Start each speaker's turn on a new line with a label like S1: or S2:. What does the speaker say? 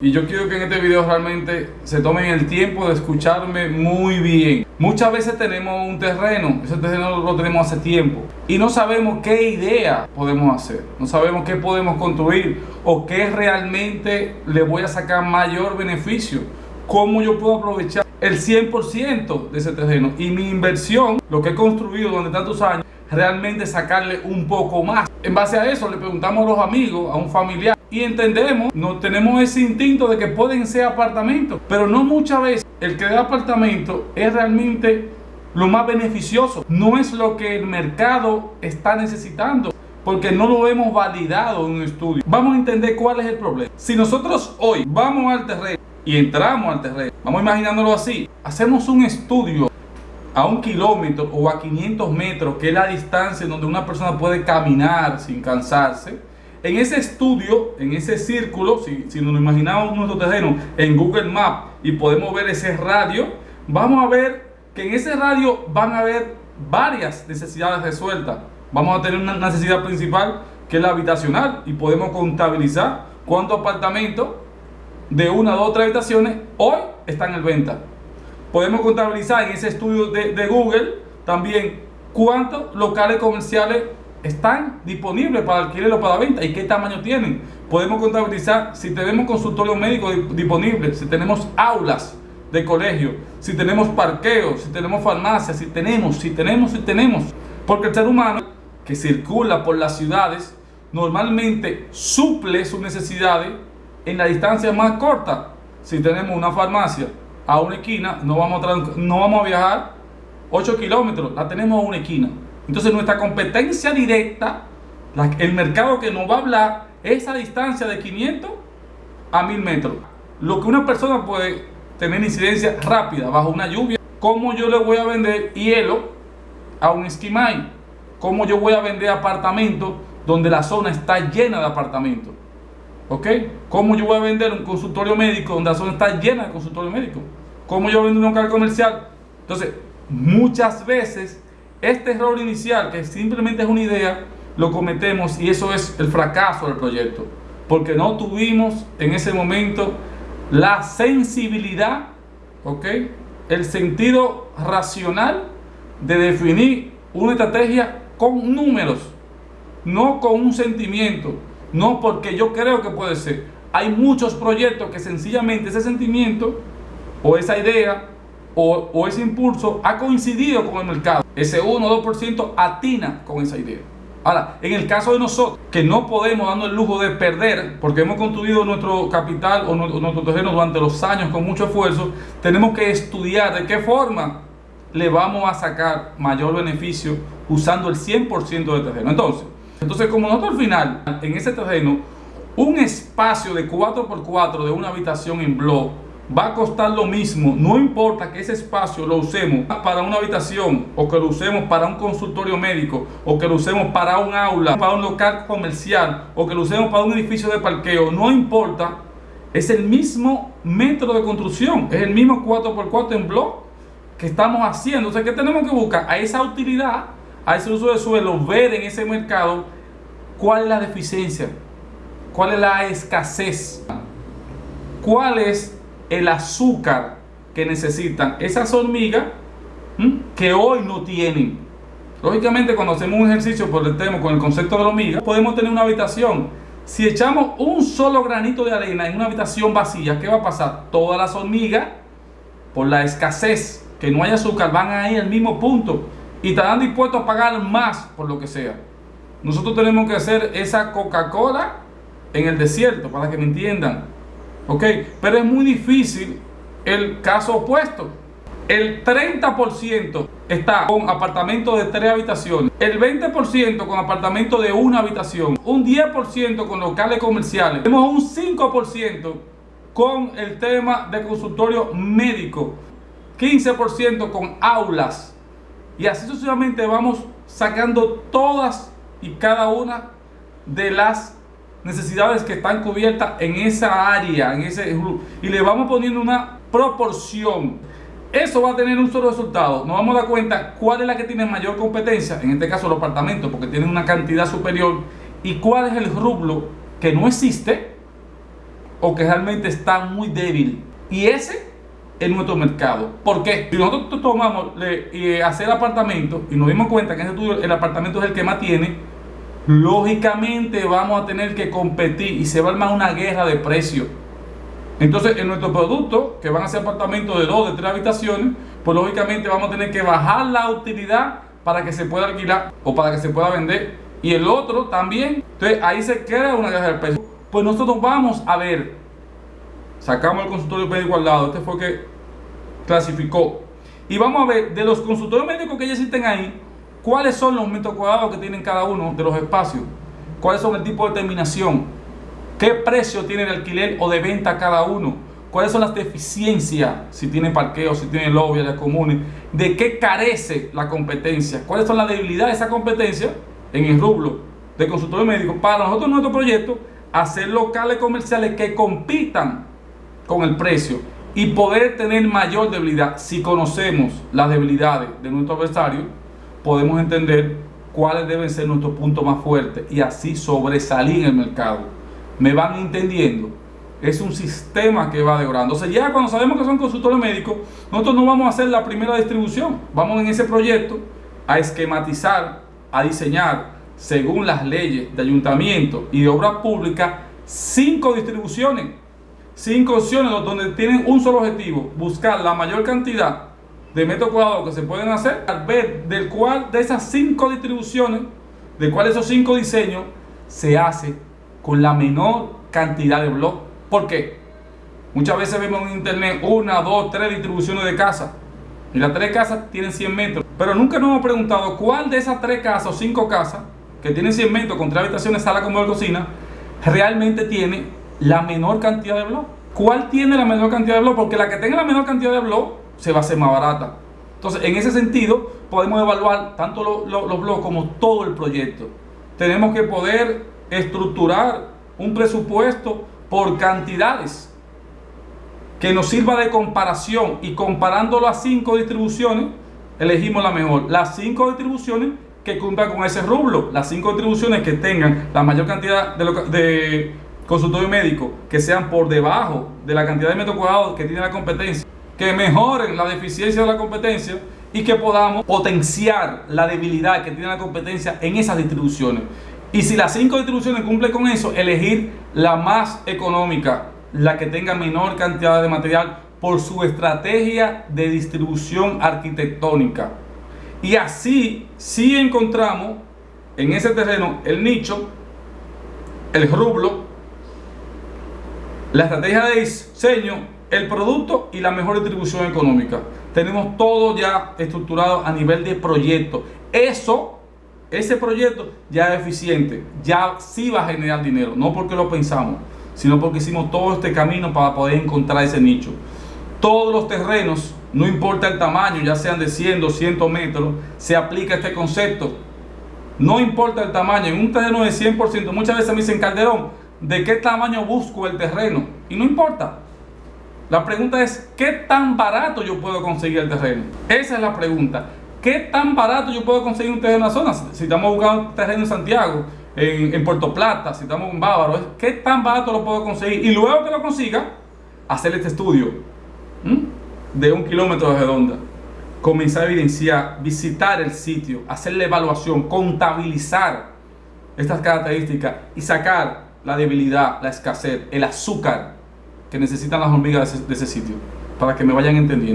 S1: Y yo quiero que en este video realmente se tomen el tiempo de escucharme muy bien. Muchas veces tenemos un terreno, ese terreno lo tenemos hace tiempo y no sabemos qué idea podemos hacer, no sabemos qué podemos construir o qué realmente le voy a sacar mayor beneficio, cómo yo puedo aprovechar el 100% de ese terreno y mi inversión, lo que he construido durante tantos años, realmente sacarle un poco más. En base a eso le preguntamos a los amigos, a un familiar y entendemos, no tenemos ese instinto de que pueden ser apartamentos, pero no muchas veces el que da apartamento es realmente lo más beneficioso, no es lo que el mercado está necesitando porque no lo hemos validado en un estudio. Vamos a entender cuál es el problema. Si nosotros hoy vamos al terreno y entramos al terreno, vamos imaginándolo así, hacemos un estudio a un kilómetro o a 500 metros, que es la distancia donde una persona puede caminar sin cansarse, en ese estudio, en ese círculo, si, si nos imaginamos nuestro terreno en Google Maps y podemos ver ese radio, vamos a ver que en ese radio van a haber varias necesidades resueltas. Vamos a tener una necesidad principal que es la habitacional y podemos contabilizar cuántos apartamentos de una, dos, tres habitaciones hoy están en venta. Podemos contabilizar en ese estudio de, Google también cuántos locales comerciales están disponibles para alquiler o para venta y qué tamaño tienen. Podemos contabilizar si tenemos consultorio médico disponible, si tenemos aulas de colegio, si tenemos parqueos, si tenemos farmacias, si tenemos, si tenemos, si tenemos. Porque el ser humano que circula por las ciudades normalmente suple sus necesidades en la distancia más corta. Si tenemos una farmacia a una esquina, no vamos a, no vamos a viajar 8 kilómetros, la tenemos a una esquina. Entonces nuestra competencia directa, el mercado que nos va a hablar, es esa distancia de 500 a 1000 metros. Lo que una persona puede tener incidencia rápida bajo una lluvia, ¿cómo yo le voy a vender hielo a un esquimay? ¿Cómo yo voy a vender apartamentos donde la zona está llena de apartamentos? ¿Ok? ¿Cómo yo voy a vender un consultorio médico donde la zona está llena de consultorio médico? ¿Cómo yo vendo un local comercial? Entonces, muchas veces este error inicial, que simplemente es una idea, lo cometemos y eso es el fracaso del proyecto. Porque no tuvimos en ese momento la sensibilidad, ¿ok? El sentido racional de definir una estrategia con números, no con un sentimiento, no porque yo creo que puede ser. Hay muchos proyectos que sencillamente ese sentimiento o esa idea o, ese impulso ha coincidido con el mercado. Ese 1 o 2% atina con esa idea. Ahora, en el caso de nosotros, que no podemos darnos el lujo de perder, porque hemos construido nuestro capital o nuestro terreno durante los años con mucho esfuerzo, tenemos que estudiar de qué forma le vamos a sacar mayor beneficio usando el 100% del terreno. Entonces, entonces, como nosotros al final, en ese terreno, un espacio de 4x4 de una habitación en blog va a costar lo mismo, no importa que ese espacio lo usemos para una habitación o que lo usemos para un consultorio médico o que lo usemos para un aula, para un local comercial o que lo usemos para un edificio de parqueo, no importa, es el mismo metro de construcción, es el mismo 4x4 en blog que estamos haciendo. O sea, que tenemos que buscar? A esa utilidad, a ese uso de suelo, ver en ese mercado cuál es la deficiencia, cuál es la escasez, cuál es el azúcar que necesitan esas hormigas que hoy no tienen. Lógicamente cuando hacemos un ejercicio por el tema con el concepto de la hormiga, podemos tener una habitación. Si echamos un solo granito de arena en una habitación vacía, ¿qué va a pasar? Todas las hormigas, por la escasez, que no hay azúcar, van a ir al mismo punto y estarán dispuestos a pagar más por lo que sea. Nosotros tenemos que hacer esa Coca-Cola en el desierto, para que me entiendan. ¿Ok? Pero es muy difícil el caso opuesto. El 30% está con apartamento de tres habitaciones, el 20% con apartamento de una habitación, un 10% con locales comerciales, tenemos un 5% con el tema de consultorio médico, 15% con aulas y así sucesivamente vamos sacando todas y cada una de las necesidades que están cubiertas en esa área, en ese y le vamos poniendo una proporción. Eso va a tener un solo resultado. Nos vamos a dar cuenta cuál es la que tiene mayor competencia, en este caso los apartamentos, porque tienen una cantidad superior, y cuál es el rublo que no existe o que realmente está muy débil. Y ese es nuestro mercado. ¿Por qué? Si nosotros tomamos y hacer apartamentos y nos dimos cuenta que en estudio el apartamento es el que más tiene, lógicamente vamos a tener que competir y se va a armar una guerra de precios. Entonces, en nuestro producto, que van a ser apartamentos de dos, de tres habitaciones, pues lógicamente vamos a tener que bajar la utilidad para que se pueda alquilar o para que se pueda vender. Y el otro también. Entonces, ahí se queda una guerra de precios. Pues nosotros vamos a ver, sacamos el consultorio médico al lado, este fue que clasificó. Y vamos a ver de los consultorios médicos que ya existen ahí, cuáles son los metros cuadrados que tienen cada uno de los espacios, cuáles son el tipo de terminación, qué precio tiene el alquiler o de venta cada uno, cuáles son las deficiencias, si tiene parqueo, si tiene lobby, áreas comunes, de qué carece la competencia, cuáles son las debilidades de esa competencia en el rublo de consultorio médico para nosotros nuestro proyecto hacer locales comerciales que compitan con el precio y poder tener mayor debilidad. Si conocemos las debilidades de nuestro adversario, podemos entender cuáles deben ser nuestros puntos más fuertes y así sobresalir en el mercado. ¿Me van entendiendo? Es un sistema que va devorando. Entonces ya cuando sabemos que son consultores médicos, nosotros no vamos a hacer la primera distribución. Vamos en ese proyecto a esquematizar, a diseñar, según las leyes de ayuntamiento y de obra pública, cinco distribuciones, cinco opciones donde tienen un solo objetivo, buscar la mayor cantidad de metros cuadrados que se pueden hacer, al ver del cual de esas cinco distribuciones, de cuál esos cinco diseños se hace con la menor cantidad de bloques. ¿Por qué? Muchas veces vemos en internet una, dos, tres distribuciones de casas. Y las tres casas tienen 100 metros. Pero nunca nos hemos preguntado cuál de esas tres casas o cinco casas que tienen 100 metros con tres habitaciones, sala, como de cocina, realmente tiene la menor cantidad de bloques. ¿Cuál tiene la menor cantidad de bloques? Porque la que tenga la menor cantidad de bloques se va a hacer más barata. Entonces, en ese sentido, podemos evaluar tanto los bloques como todo el proyecto. Tenemos que poder estructurar un presupuesto por cantidades que nos sirva de comparación y comparándolo a cinco distribuciones, elegimos la mejor. Las cinco distribuciones que cumplan con ese rublo, las cinco distribuciones que tengan la mayor cantidad de, de consultorio médico, que sean por debajo de la cantidad de metros cuadrados que tiene la competencia, que mejoren la deficiencia de la competencia y que podamos potenciar la debilidad que tiene la competencia en esas distribuciones. Y si las cinco distribuciones cumplen con eso, elegir la más económica, la que tenga menor cantidad de material por su estrategia de distribución arquitectónica. Y así sí encontramos en ese terreno el nicho, el rublo, la estrategia de diseño el producto y la mejor distribución económica. Tenemos todo ya estructurado a nivel de proyecto. Eso, ese proyecto ya es eficiente, ya sí va a generar dinero, no porque lo pensamos, sino porque hicimos todo este camino para poder encontrar ese nicho. Todos los terrenos, no importa el tamaño, ya sean de 100, 200 metros, se aplica este concepto. No importa el tamaño, en un terreno de 100%, muchas veces me dicen, Calderón, ¿de qué tamaño busco el terreno? Y no importa, la pregunta es, ¿qué tan barato yo puedo conseguir el terreno? Esa es la pregunta. ¿Qué tan barato yo puedo conseguir un terreno en la zona? Si estamos buscando un terreno en Santiago, en, Puerto Plata, si estamos en Bávaro, ¿qué tan barato lo puedo conseguir? Y luego que lo consiga, hacer este estudio de un kilómetro de redonda. Comenzar a evidenciar, visitar el sitio, hacer la evaluación, contabilizar estas características y sacar la debilidad, la escasez, el azúcar que necesitan las hormigas de ese, sitio, para que me vayan entendiendo.